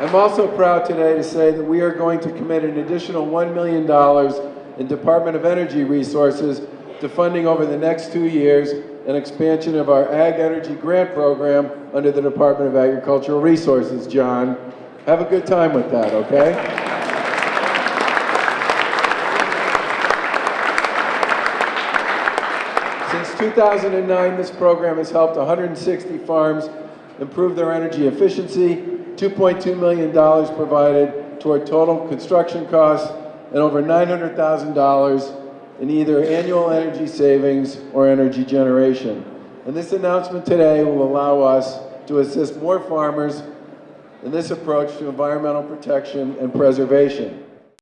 I'm also proud today to say that we are going to commit an additional $1 million in Department of Energy resources to funding over the next two years an expansion of our Ag Energy Grant Program under the Department of Agricultural Resources, John. Have a good time with that, okay? Since 2009, this program has helped 160 farms improve their energy efficiency, $2.2 million provided toward total construction costs, and over $900,000 in either annual energy savings or energy generation. And this announcement today will allow us to assist more farmers in this approach to environmental protection and preservation.